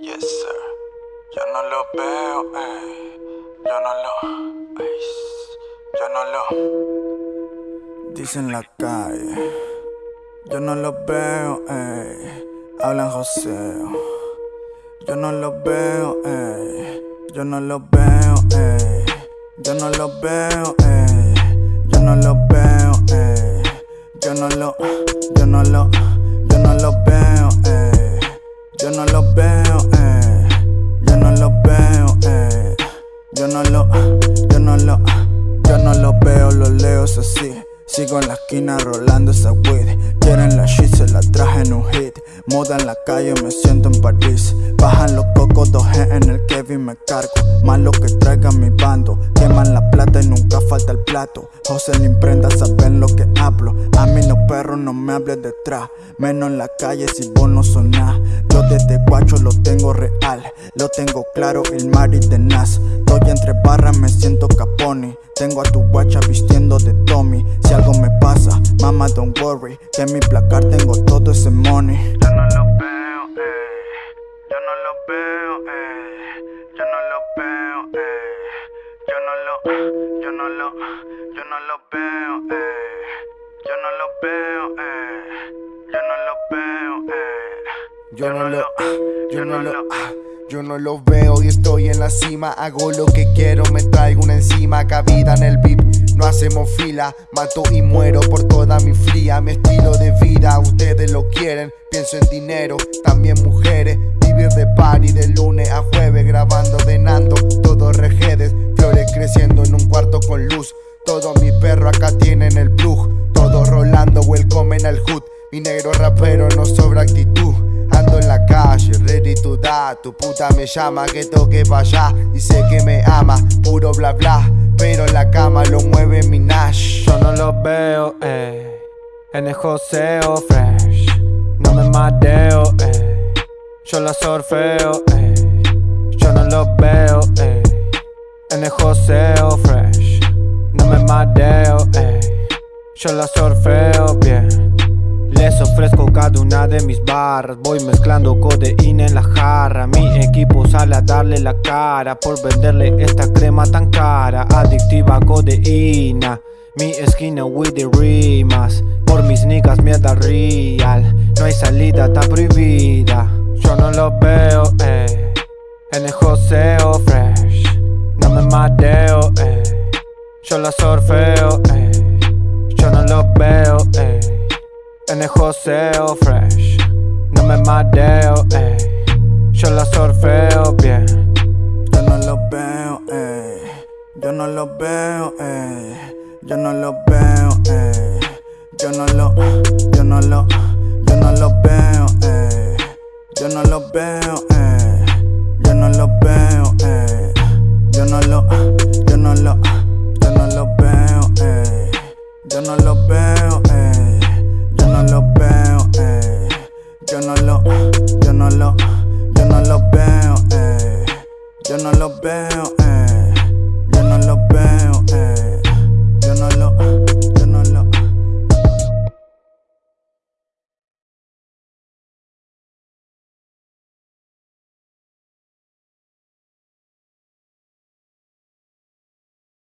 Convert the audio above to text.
Yes, sir. Yo no lo veo, ey. Yo no lo. ey, Yo no lo. Dicen la calle. Yo no lo veo, ey. Hablan joseo. Yo no lo veo, ey. Yo no lo veo, ey. Yo no lo veo, ey. No lo veo, lo leo es así. Sigo en la esquina rolando esa weed. Quieren la shit, se la traje en un hit. Moda en la calle, me siento en París. Bajan los cocos, 2G en el Kevin me cargo. Más lo que traiga mi bando. Queman la falta el plato. José la imprenta saben lo que hablo. A mí los perros no me hables detrás. Menos en la calle si vos no sonás. Yo desde guacho lo tengo real. Lo tengo claro, el mar y tenaz. Estoy entre barras, me siento caponi. Tengo a tu guacha vistiendo de Tommy. Si algo me pasa, mama, don't worry. Que en mi placar tengo todo ese money. Yo no lo veo, eh. Yo no lo veo, eh. Yo no lo veo, no lo, yo no lo veo, eh. Yo no lo veo, eh. Yo no lo veo, eh. Yo no lo, yo no lo, yo no lo veo y estoy en la cima. Hago lo que quiero, me traigo una encima. Cabida en el VIP, no hacemos fila. Mato y muero por toda mi fría. Mi estilo de vida, ustedes lo quieren. Pienso en dinero, también mujeres. Vivir de party de lunes a jueves, grabando de Mi negro rapero no sobra actitud. Ando en la calle, ready to die. Tu puta me llama que toque pa' allá. Dice que me ama, puro bla bla. Pero la cama lo mueve mi Nash. Yo no lo veo, eh. En el joseo fresh. No me mareo, eh. Yo la sorfeo, eh. Yo no lo veo, eh. En el joseo fresh. No me mareo, eh. Yo la sorfeo bien. Les ofrezco cada una de mis barras. Voy mezclando codeína en la jarra. Mi equipo sale a darle la cara Por venderle esta crema tan cara. Adictiva codeína. Mi esquina with the rimas. Por mis niggas mierda real. No hay salida, está prohibida. Yo no lo veo, eh joseo fresh. No me mareo, ey. Yo la sorfeo bien. Yo no lo veo, ey. Yo no lo veo, ey. Yo no lo veo, ey. Yo no lo, yo no lo, yo no lo veo, ey. Yo no lo veo, ey. Yo no lo veo, ey. Yo no lo, yo no lo. yo no los veo. Eh. Yo no los veo,